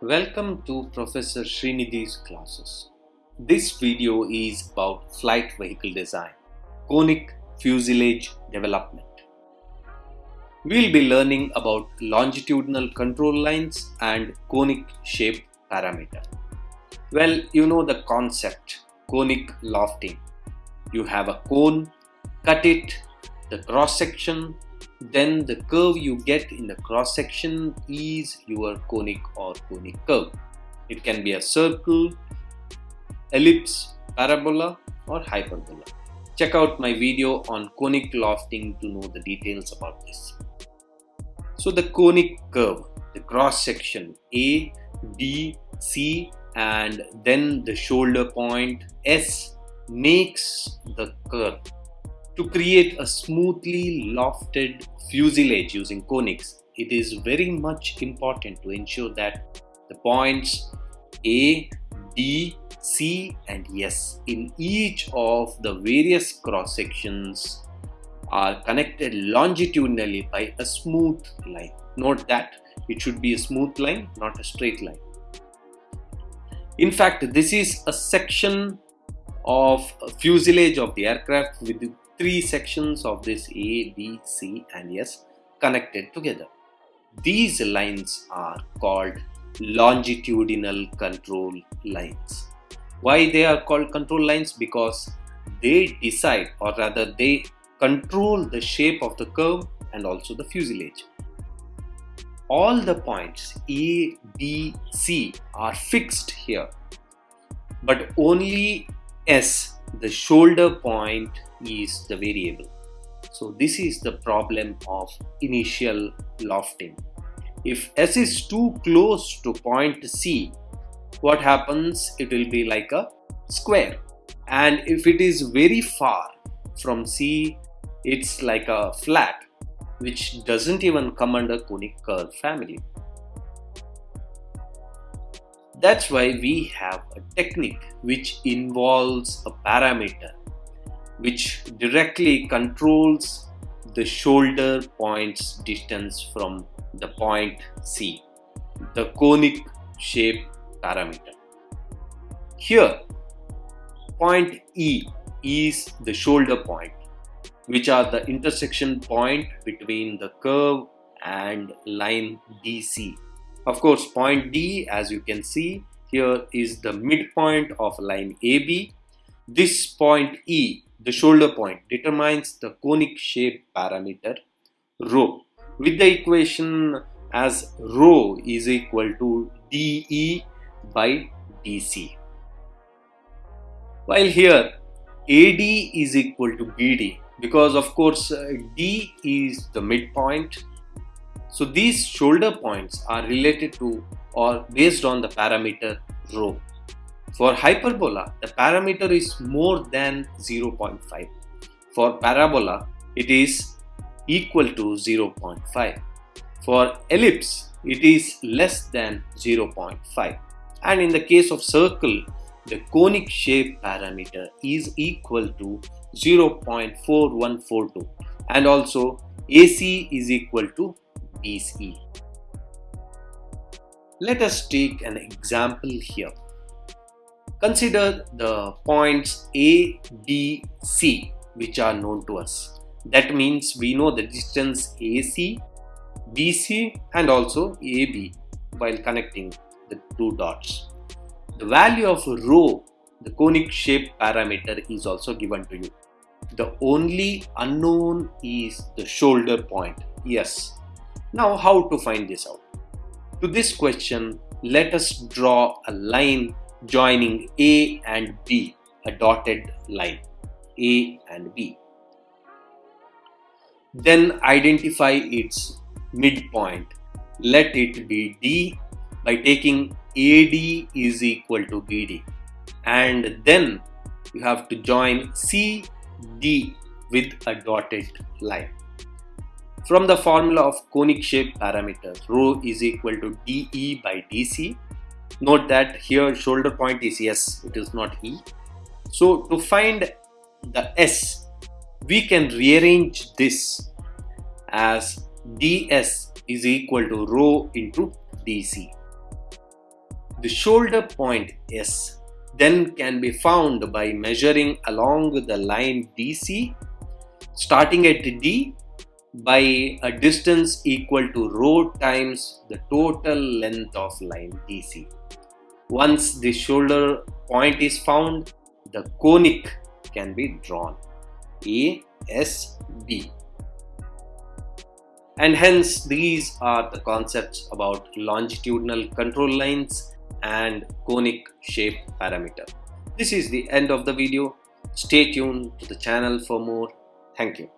Welcome to Professor Srinidhi's classes. This video is about flight vehicle design, conic fuselage development. We'll be learning about longitudinal control lines and conic shape parameter. Well, you know the concept, conic lofting. You have a cone, cut it, the cross section, then the curve you get in the cross section is your conic or conic curve. It can be a circle, ellipse, parabola or hyperbola. Check out my video on conic lofting to know the details about this. So the conic curve, the cross section A, B, C and then the shoulder point S makes the curve to create a smoothly lofted fuselage using conics, it is very much important to ensure that the points A, D, C and S in each of the various cross sections are connected longitudinally by a smooth line. Note that it should be a smooth line, not a straight line. In fact, this is a section of fuselage of the aircraft with three sections of this A, B, C and S connected together. These lines are called longitudinal control lines. Why they are called control lines? Because they decide or rather they control the shape of the curve and also the fuselage. All the points A, B, C are fixed here but only S the shoulder point is the variable. So this is the problem of initial lofting. If S is too close to point C, what happens? It will be like a square. And if it is very far from C, it's like a flat, which doesn't even come under conic curve family. That's why we have a technique which involves a parameter which directly controls the shoulder point's distance from the point C, the conic shape parameter. Here, point E is the shoulder point, which are the intersection point between the curve and line DC of course, point D, as you can see, here is the midpoint of line AB. This point E, the shoulder point, determines the conic shape parameter rho with the equation as rho is equal to dE by dC. While here AD is equal to BD because of course uh, D is the midpoint so these shoulder points are related to or based on the parameter rho. For hyperbola, the parameter is more than 0.5. For parabola, it is equal to 0.5. For ellipse, it is less than 0.5. And in the case of circle, the conic shape parameter is equal to 0.4142 and also AC is equal to BCE. Let us take an example here. Consider the points A, B, C which are known to us. That means we know the distance AC, BC and also AB while connecting the two dots. The value of rho, the conic shape parameter is also given to you. The only unknown is the shoulder point. Yes, now how to find this out? To this question, let us draw a line joining A and B, a dotted line, A and B. Then identify its midpoint. Let it be D by taking AD is equal to BD. And then you have to join CD with a dotted line. From the formula of conic shape parameter, rho is equal to dE by dC. Note that here shoulder point is S, it is not E. So to find the S, we can rearrange this as ds is equal to rho into dc. The shoulder point S then can be found by measuring along the line DC starting at D by a distance equal to rho times the total length of line DC. Once the shoulder point is found, the conic can be drawn. A, S, B. And hence these are the concepts about longitudinal control lines and conic shape parameter. This is the end of the video. Stay tuned to the channel for more. Thank you.